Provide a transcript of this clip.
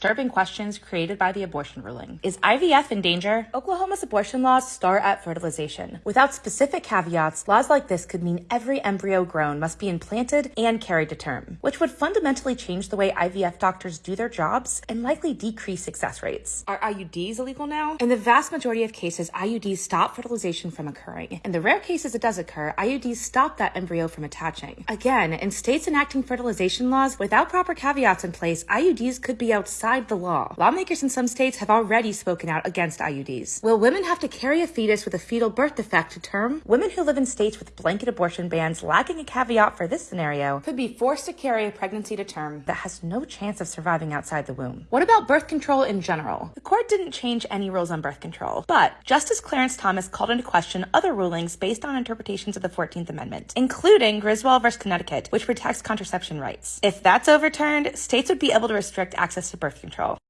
disturbing questions created by the abortion ruling. Is IVF in danger? Oklahoma's abortion laws start at fertilization. Without specific caveats, laws like this could mean every embryo grown must be implanted and carried to term, which would fundamentally change the way IVF doctors do their jobs and likely decrease success rates. Are IUDs illegal now? In the vast majority of cases, IUDs stop fertilization from occurring. In the rare cases it does occur, IUDs stop that embryo from attaching. Again, in states enacting fertilization laws without proper caveats in place, IUDs could be outside the law. Lawmakers in some states have already spoken out against IUDs. Will women have to carry a fetus with a fetal birth defect to term? Women who live in states with blanket abortion bans lacking a caveat for this scenario could be forced to carry a pregnancy to term that has no chance of surviving outside the womb. What about birth control in general? The court didn't change any rules on birth control, but Justice Clarence Thomas called into question other rulings based on interpretations of the 14th Amendment, including Griswold v. Connecticut, which protects contraception rights. If that's overturned, states would be able to restrict access to birth control